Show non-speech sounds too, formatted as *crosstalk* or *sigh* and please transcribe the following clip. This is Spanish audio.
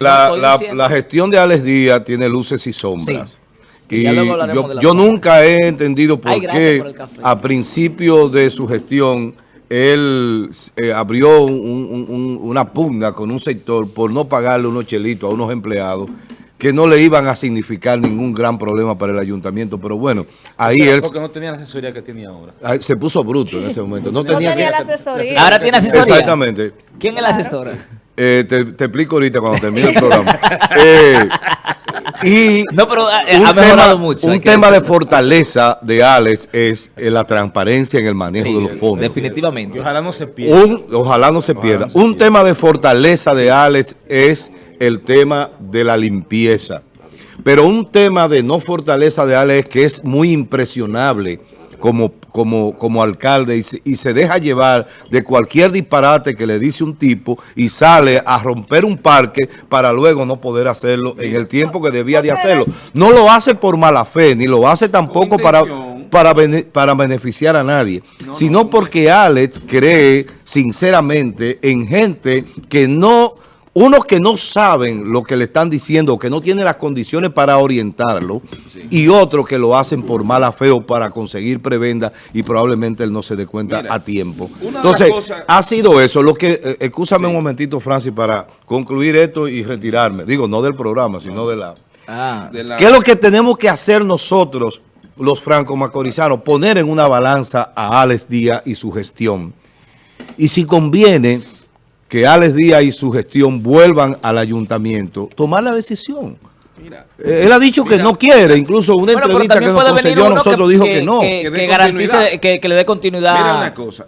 La, la- gestión de Alex Díaz tiene luces y sombras. Sí. Y yo, nunca he entendido por Ay, qué por a principio de su gestión él eh, abrió un- un- un- una pugna con un sector por no pagarle unos chelitos a unos empleados que no le iban a significar ningún gran problema para el ayuntamiento. Pero bueno, ahí él Porque no tenía la asesoría que tenía ahora. ahí se puso bruto en ese momento. No No tenía, tenía que- la asesoría. Ahora tiene asesoría. Exactamente. ¿Quién es la asesora? Eh, te, te explico ahorita cuando termine el programa. *laughs* Eh, y No, pero eh, un ha mejorado tema, mucho. un tema de fortaleza de Alex es eh, la transparencia en el manejo Sí, de los fondos. Y Definitivamente. ojalá no se pierda. Un- ojalá no se pierda. no se un pierda. tema de fortaleza de Alex es el tema de la limpieza. Pero un tema de no fortaleza de Alex que es muy impresionable como, como, como alcalde y se, y se deja llevar de cualquier disparate que le dice un tipo y sale a romper un parque para luego no poder hacerlo en el tiempo que debía de hacerlo. No lo hace por mala fe, ni lo hace tampoco para, para, bene- para beneficiar a nadie, sino porque Alex cree sinceramente en gente que no, unos que no saben lo que le están diciendo, que no tienen las condiciones para orientarlo, y otros que lo hacen por mala fe o para conseguir prebenda y probablemente él no se dé cuenta Mira, a tiempo. Entonces, las cosas- ha sido eso. Lo que, eh, excúsame un momentito, Francis, para concluir esto y retirarme. Digo, no del programa, sino de la... Ah, De la- ¿Qué es lo que tenemos que hacer nosotros, los franco-macorizanos? Poner en una balanza a Alex Díaz y su gestión. Y si conviene que Alex Díaz y su gestión vuelvan al ayuntamiento, tomar la decisión. Mira, Eh, Él ha dicho que no quiere, incluso una Bueno, entrevista que nos concedió a nosotros que, dijo que- que no. que- Que garantice, que le dé continuidad. mira una cosa.